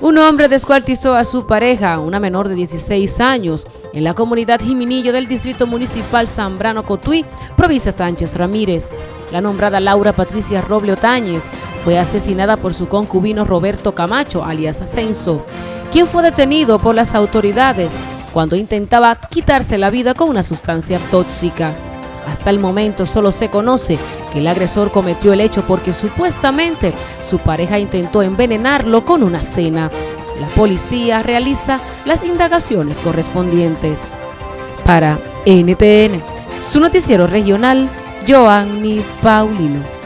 Un hombre descuartizó a su pareja, una menor de 16 años, en la comunidad Jiminillo del Distrito Municipal Zambrano Cotuí, provincia Sánchez Ramírez. La nombrada Laura Patricia Roble Otáñez fue asesinada por su concubino Roberto Camacho, alias Ascenso, quien fue detenido por las autoridades cuando intentaba quitarse la vida con una sustancia tóxica. Hasta el momento solo se conoce que el agresor cometió el hecho porque supuestamente su pareja intentó envenenarlo con una cena. La policía realiza las indagaciones correspondientes. Para NTN, su noticiero regional, Joanny Paulino.